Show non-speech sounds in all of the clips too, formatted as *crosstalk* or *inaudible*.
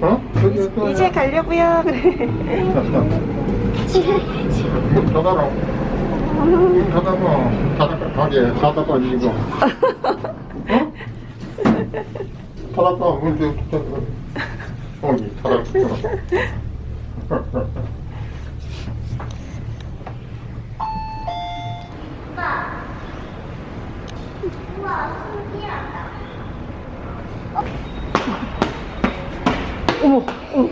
어? 또 이제 가려고요. 그래. 문 닫아라. 문 닫아봐. 닫아봐. 가게 닫아봐 이거. 어? 닫아봐. 문 좀. 닫아봐. 어디 닫아봐. 어머. 어머.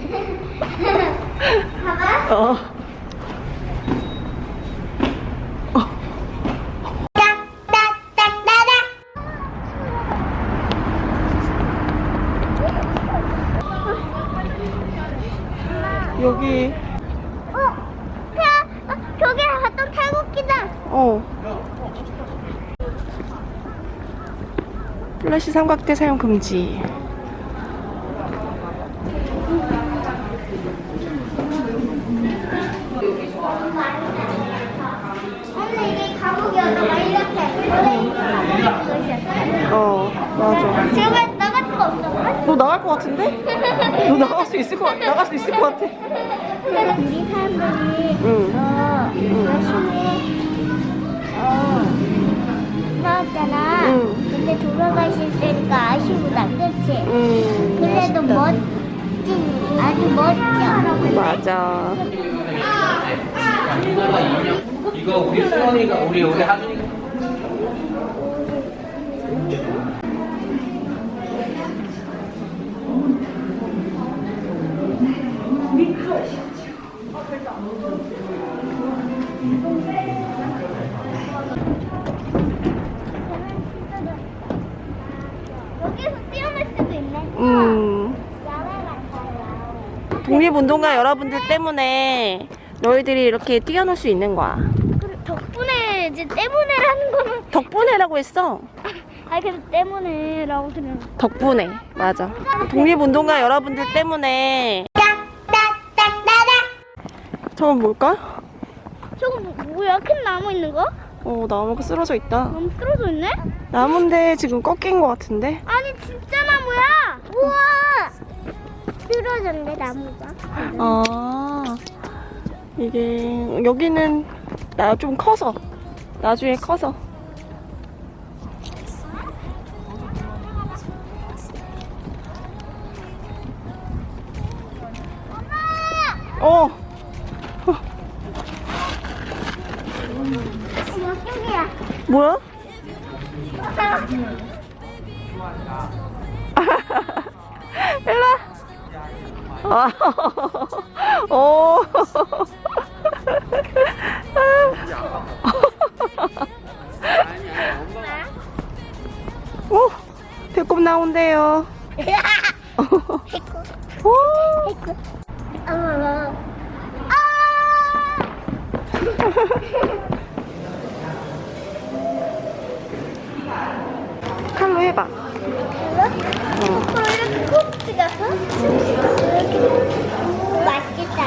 어. 여기 어, 태, 어, 저기 갔던 태국기다. 어 플래시 삼각대 사용 금지 근데 이게 감옥이었다가 이렇게 원래 이거 어 맞아 지금 나갈 수가 없어. 너 나갈 것 같은데? 너 나갈 수 있을 것 같, 나갈 수 있을 것 같아 우리 사람들이 응. 어어 나왔잖아. 응. 근데 돌아가 있을 때니까 아쉬우다, 그렇지? 음 그래도. 멋진, 아주 멋져. 맞아 이거 우리 수원이가 우리 우리 하준이가 여기서 뛰어날 수도 있네. 음. 독립운동가 여러분들 때문에 너희들이 이렇게 뛰어놀 수 있는 거야. 덕분에 이제 때문에라는 거는 덕분에라고 했어. *laughs* 아 그래도 때문에라고 들은 덕분에. 맞아. 독립운동가 여러분들 때문에 저건 뭘까? 저거 뭐, 뭐야? 큰 나무 있는 거? 어 나무가 쓰러져 있다. 너무 쓰러져 있네? 나무인데 지금 꺾인 것 같은데? 아니 진짜 나무야! 우와! 쓰러졌네 나무가. 아 이게 여기는 나 좀 커서 나중에 커서. 어어머 뚱이야 뭐야? 일라. 아, 오. 오, 배꼽 나온대요. 오, *laughs* 아 *laughs* *laughs* 해봐. 어, 이렇게 맛있겠다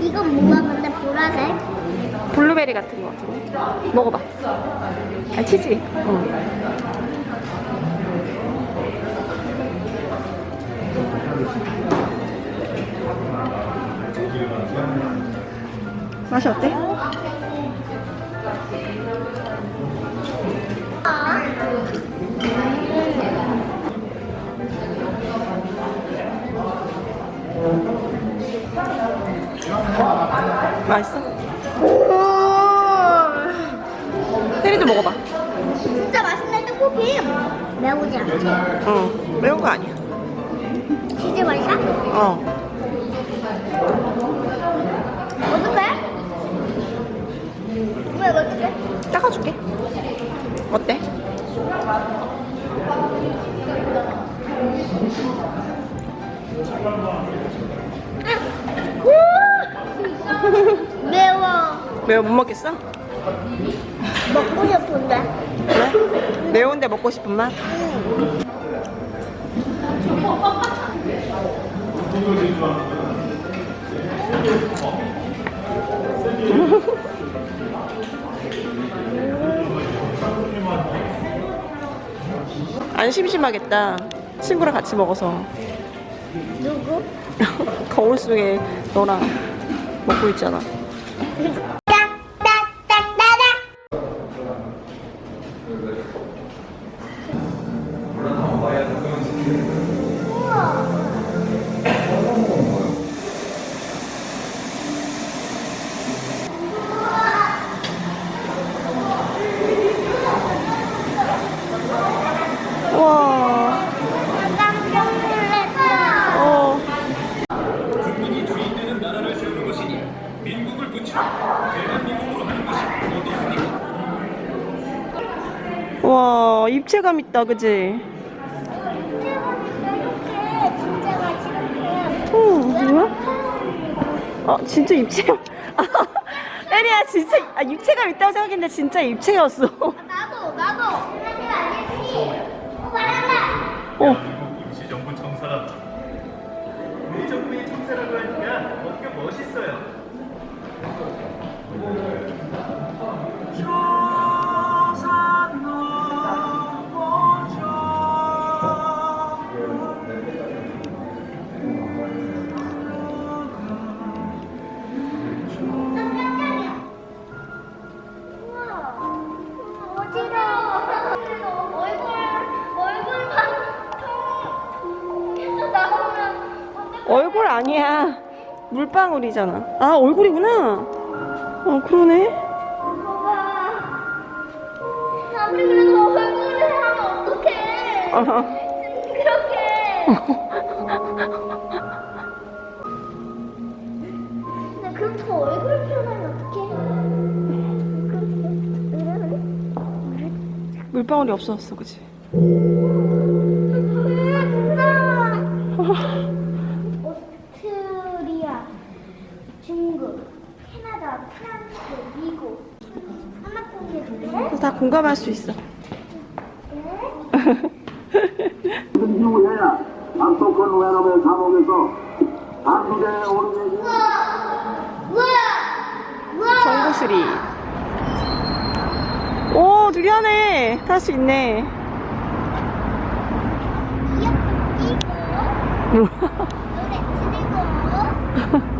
이건 뭐가 근데 보라색? 블루베리 같은 거 같은데. 먹어봐. 아, 치즈. 응. 맛이 어때? 맛있어? 테리도 먹어봐. 진짜 맛있네 떡볶이 매우지 않지? 응. 매운 거 아니야. 진짜 맛있어? 어. 어떡해? 왜 어떡해? 닦아줄게. 어때? 매워 못 먹겠어? 먹고 싶은데 그래? 매운데 먹고 싶은 맛? 안 심심하겠다. 친구랑 같이 먹어서. 누구? *laughs* 거울 속에 너랑 먹고 있잖아. 입체감 있다, 그지? 어, 뭐야? 아, 진짜 입체감. *laughs* 에리야, 진짜, 아, 입체감 있다고 생각했는데 진짜 입체였어. *laughs* 나도 나도. 어. 어, 임시정부 청사라 우리 정부의 청사라고 하니까 뭔가 멋있어요 얼굴 아니야. 물방울이잖아. 아, 얼굴이구나. 어, 그러네. 봐봐. 아무리 그래도 얼굴을 하면 어떡해. 어. 그렇게. 그럼 얼굴을 표현하면 어떡해? 물방울이 없어졌어, 그지? 오스트리아, 중국, 캐나다, 프랑스, 미국. 하나 공개해줄래? 그래서 다 공감할 수 있어. 감옥에서! 정구슬이. 오, 두리안에 탈수 있네. *laughs*